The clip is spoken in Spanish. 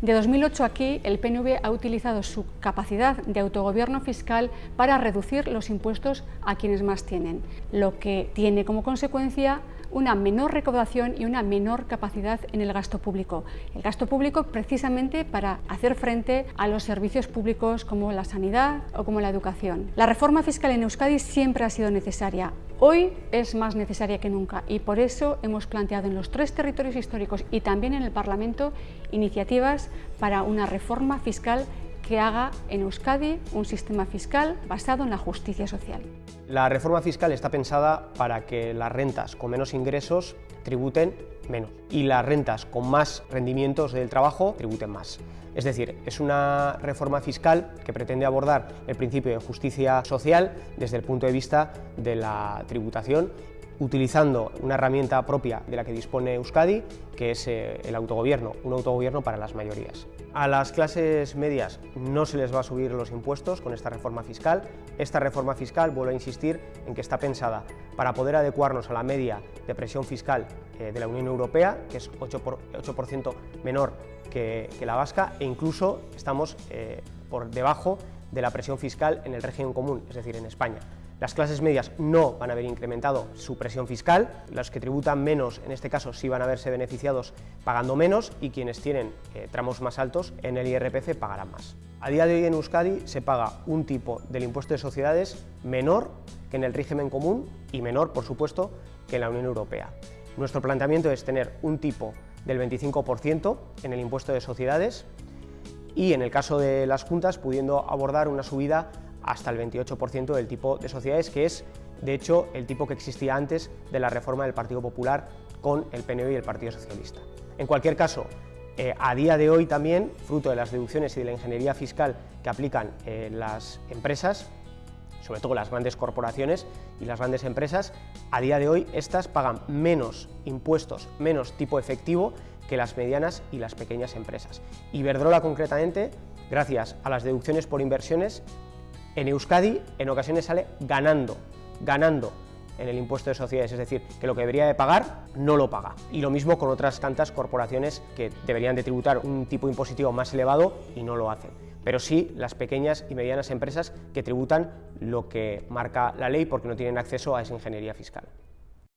De 2008 aquí, el PNV ha utilizado su capacidad de autogobierno fiscal para reducir los impuestos a quienes más tienen, lo que tiene como consecuencia una menor recaudación y una menor capacidad en el gasto público. El gasto público precisamente para hacer frente a los servicios públicos como la sanidad o como la educación. La reforma fiscal en Euskadi siempre ha sido necesaria. Hoy es más necesaria que nunca y por eso hemos planteado en los tres territorios históricos y también en el Parlamento iniciativas para una reforma fiscal que haga en Euskadi un sistema fiscal basado en la justicia social. La reforma fiscal está pensada para que las rentas con menos ingresos tributen menos y las rentas con más rendimientos del trabajo tributen más. Es decir, es una reforma fiscal que pretende abordar el principio de justicia social desde el punto de vista de la tributación utilizando una herramienta propia de la que dispone Euskadi, que es eh, el autogobierno, un autogobierno para las mayorías. A las clases medias no se les va a subir los impuestos con esta reforma fiscal. Esta reforma fiscal, vuelvo a insistir, en que está pensada para poder adecuarnos a la media de presión fiscal eh, de la Unión Europea, que es 8%, menor que, la vasca, e incluso estamos eh, por debajo de la presión fiscal en el régimen común, es decir, en España. Las clases medias no van a haber incrementado su presión fiscal, los que tributan menos, en este caso, sí van a verse beneficiados pagando menos y quienes tienen eh, tramos más altos en el IRPF pagarán más. A día de hoy en Euskadi se paga un tipo del impuesto de sociedades menor que en el régimen común y menor, por supuesto, que en la Unión Europea. Nuestro planteamiento es tener un tipo del 25% en el impuesto de sociedades y en el caso de las juntas pudiendo abordar una subida hasta el 28% del tipo de sociedades, que es, de hecho, el tipo que existía antes de la reforma del Partido Popular con el PNV y el Partido Socialista. En cualquier caso, eh, a día de hoy también, fruto de las deducciones y de la ingeniería fiscal que aplican eh, las empresas, sobre todo las grandes corporaciones y las grandes empresas, a día de hoy estas pagan menos impuestos, menos tipo efectivo que las medianas y las pequeñas empresas. Iberdrola concretamente, gracias a las deducciones por inversiones, en Euskadi en ocasiones sale ganando, ganando en el impuesto de sociedades, es decir, que lo que debería de pagar no lo paga. Y lo mismo con otras tantas corporaciones que deberían de tributar un tipo impositivo más elevado y no lo hacen. Pero sí las pequeñas y medianas empresas que tributan lo que marca la ley porque no tienen acceso a esa ingeniería fiscal.